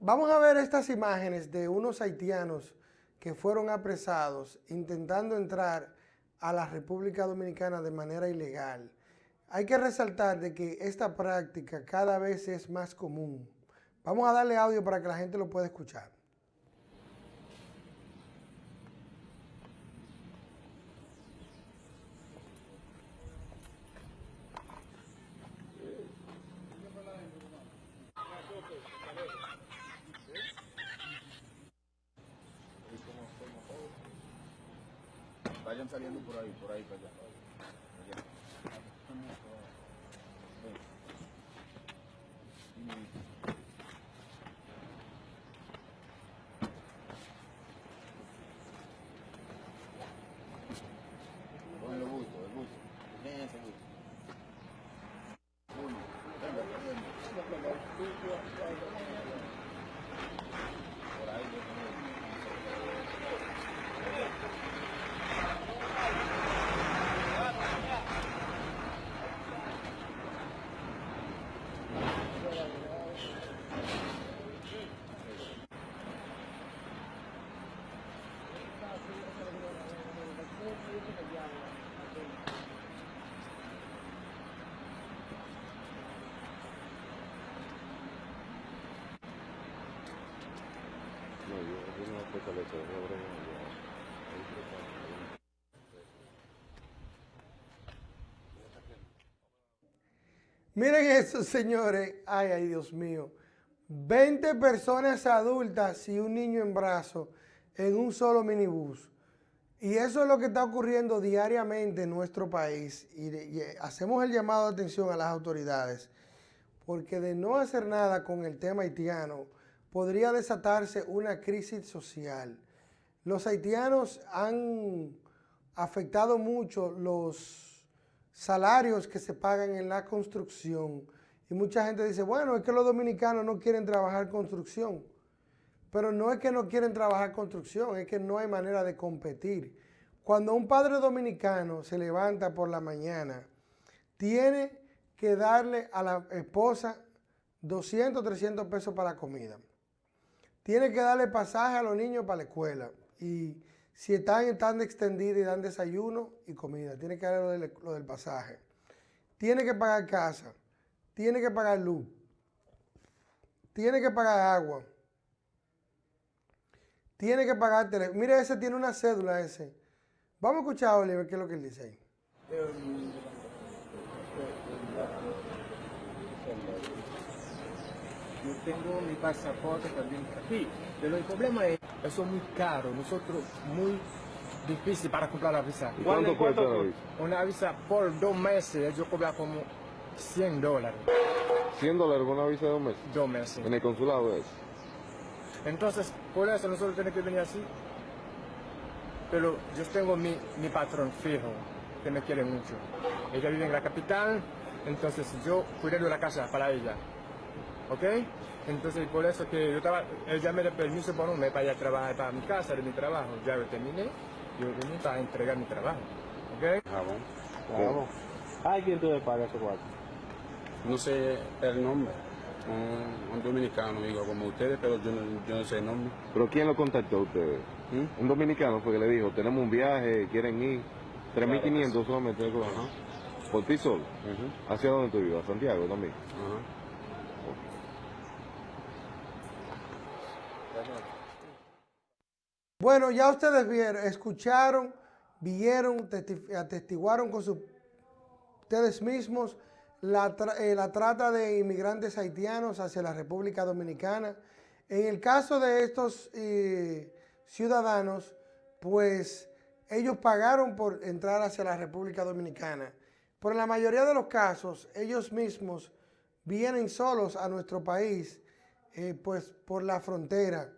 Vamos a ver estas imágenes de unos haitianos que fueron apresados intentando entrar a la República Dominicana de manera ilegal. Hay que resaltar de que esta práctica cada vez es más común. Vamos a darle audio para que la gente lo pueda escuchar. Vayan saliendo por ahí, por ahí para allá. allá el busto, el busto. Dejen ese busto. Uno. Venga, venga. Por ahí, yo No, yo, yo no fortaleza, es una broma. Miren eso, señores. Ay, ay, Dios mío. 20 personas adultas y un niño en brazos en un solo minibús. Y eso es lo que está ocurriendo diariamente en nuestro país. Y, y hacemos el llamado de atención a las autoridades, porque de no hacer nada con el tema haitiano, podría desatarse una crisis social. Los haitianos han afectado mucho los salarios que se pagan en la construcción. Y mucha gente dice, bueno, es que los dominicanos no quieren trabajar construcción. Pero no es que no quieren trabajar construcción, es que no hay manera de competir. Cuando un padre dominicano se levanta por la mañana, tiene que darle a la esposa 200, 300 pesos para la comida. Tiene que darle pasaje a los niños para la escuela. Y si están en tan extendida y dan desayuno y comida, tiene que darle lo del, pasaje. Tiene que pagar casa. Tiene que pagar luz. Tiene que pagar agua. Tiene que pagar teléfono. Mire, ese tiene una cédula ese. Vamos a escuchar a Oliver qué es lo que él dice ahí. Yo tengo mi pasaporte también aquí, pero el problema es, eso es muy caro, nosotros muy difícil para comprar la visa. ¿Y cuánto cuesta la visa? Una visa por dos meses, yo cobro como 100 dólares, 100 dólares por una visa de un mes. dos meses. En el consulado es. Entonces, por eso nosotros tenemos que venir así. Pero yo tengo mi, mi patrón fijo, que me quiere mucho. Ella vive en la capital, entonces yo cuido de la casa para ella. ¿Ok? Entonces, por eso que yo estaba, ella me dio permiso por un mes para ir trabajar para mi casa, de mi trabajo. Ya lo terminé, yo vine para entregar mi trabajo. ¿Ok? Jabón. Jabón. ¿Hay quien tú le paga ese cuarto? No sé el nombre. Un, un dominicano, digo, como ustedes, pero yo no, yo no sé el nombre. ¿Pero quién lo contactó a ustedes? ¿Mm? Un dominicano fue que le dijo, tenemos un viaje, quieren ir. 3.500 solamente. ¿Por ti solo? ¿Hacia dónde tú ibas? ¿A Santiago también? Ajá. Bueno, ya ustedes vieron, escucharon, vieron, testi- atestiguaron con ustedes mismos la, eh, la trata de inmigrantes haitianos hacia la República Dominicana. En el caso de estos eh, ciudadanos, pues ellos pagaron por entrar hacia la República Dominicana. Pero en la mayoría de los casos, ellos mismos vienen solos a nuestro país, eh, pues por la frontera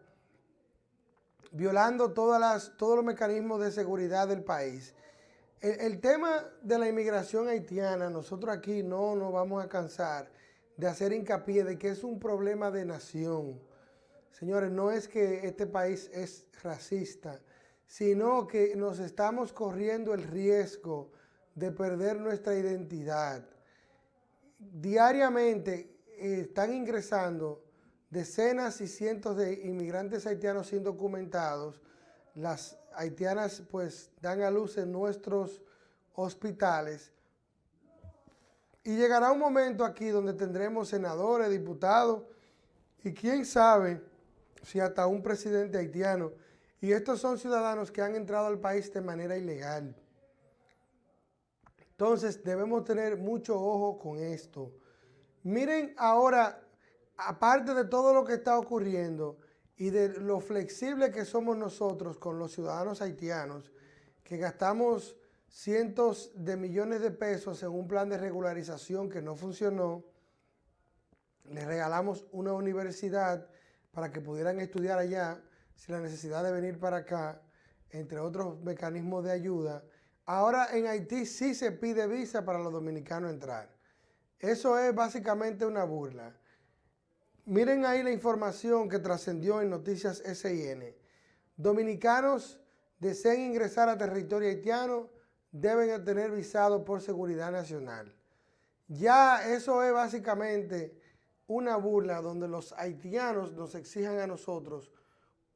violando todas las, todos los mecanismos de seguridad del país. El, tema de la inmigración haitiana, nosotros aquí no nos vamos a cansar de hacer hincapié de que es un problema de nación. Señores, no es que este país es racista, sino que nos estamos corriendo el riesgo de perder nuestra identidad. Diariamente eh, están ingresando decenas y cientos de inmigrantes haitianos indocumentados. Las haitianas pues dan a luz en nuestros hospitales. Y llegará un momento aquí donde tendremos senadores, diputados y quién sabe si hasta un presidente haitiano. Y estos son ciudadanos que han entrado al país de manera ilegal. Entonces debemos tener mucho ojo con esto. Miren ahora, aparte de todo lo que está ocurriendo y de lo flexible que somos nosotros con los ciudadanos haitianos, que gastamos cientos de millones de pesos en un plan de regularización que no funcionó, les regalamos una universidad para que pudieran estudiar allá sin la necesidad de venir para acá, entre otros mecanismos de ayuda. Ahora en Haití sí se pide visa para los dominicanos entrar. Eso es básicamente una burla. Miren ahí la información que trascendió en Noticias SIN. Dominicanos deseen ingresar a territorio haitiano deben tener visado por seguridad nacional. Ya eso es básicamente una burla donde los haitianos nos exijan a nosotros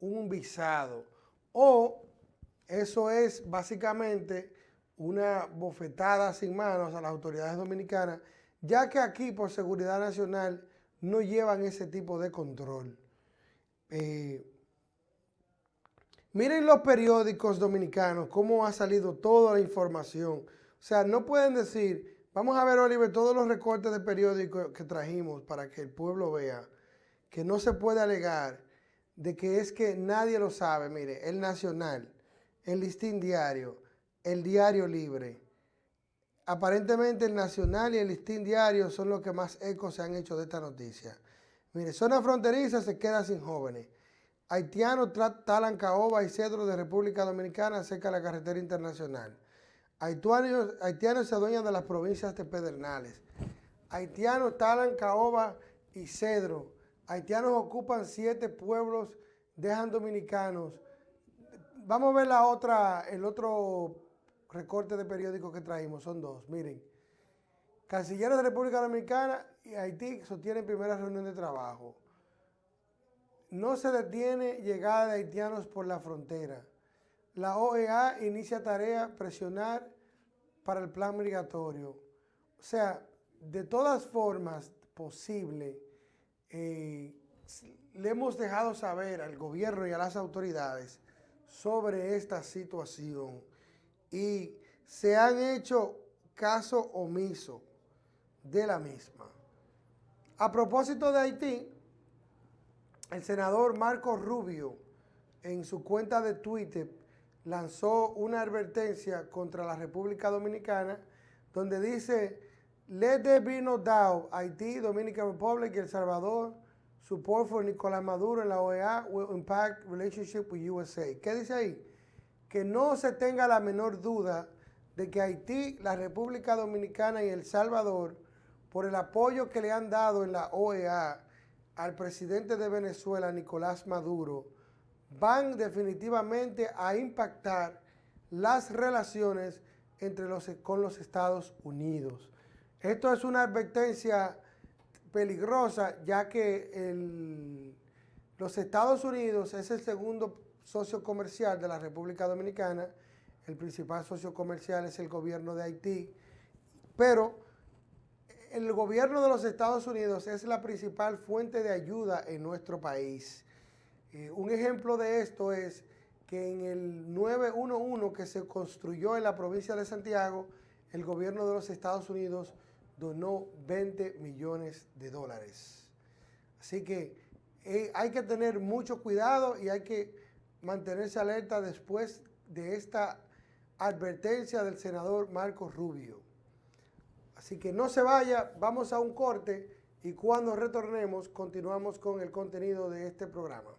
un visado. O eso es básicamente una bofetada sin manos a las autoridades dominicanas, ya que aquí por seguridad nacional no llevan ese tipo de control. Eh, miren los periódicos dominicanos, cómo ha salido toda la información. O sea, no pueden decir, Vamos a ver, Oliver, todos los recortes de periódicos que trajimos para que el pueblo vea que no se puede alegar de que es que nadie lo sabe. Mire, el Nacional, el Listín Diario, el Diario Libre. Aparentemente el Nacional y el Listín Diario son los que más eco se han hecho de esta noticia. Mire, zona fronteriza se queda sin jóvenes. Haitianos talan caoba y cedro de República Dominicana cerca de la carretera internacional. Haitianos, se adueñan de las provincias de Pedernales. Haitianos talan caoba y cedro. Haitianos ocupan siete pueblos, dejan dominicanos. Vamos a ver la otra, el otro recorte de periódico que traímos, son dos, miren. Cancilleros de República Dominicana y Haití sostienen primera reunión de trabajo. No se detiene llegada de haitianos por la frontera. La OEA inicia tarea presionar para el plan migratorio. O sea, de todas formas posible, eh, le hemos dejado saber al gobierno y a las autoridades sobre esta situación y se han hecho caso omiso de la misma. A propósito de Haití, el senador Marco Rubio en su cuenta de Twitter lanzó una advertencia contra la República Dominicana donde dice, let there be no doubt, Haití, Dominican Republic El Salvador, support for Nicolás Maduro en la OEA will impact relationship with USA. ¿Qué dice ahí? Que no se tenga la menor duda de que Haití, la República Dominicana y El Salvador, por el apoyo que le han dado en la OEA al presidente de Venezuela, Nicolás Maduro, van definitivamente a impactar las relaciones entre los, con los Estados Unidos. Esto es una advertencia peligrosa ya que los Estados Unidos es el segundo socio comercial de la República Dominicana, el principal socio comercial es el gobierno de Haití, pero el gobierno de los Estados Unidos es la principal fuente de ayuda en nuestro país. Eh, un ejemplo de esto es que en el 911 que se construyó en la provincia de Santiago, el gobierno de los Estados Unidos donó 20 millones de dólares. Así que eh, hay que tener mucho cuidado y hay que mantenerse alerta después de esta advertencia del senador Marcos Rubio. Así que no se vaya, vamos a un corte y cuando retornemos continuamos con el contenido de este programa.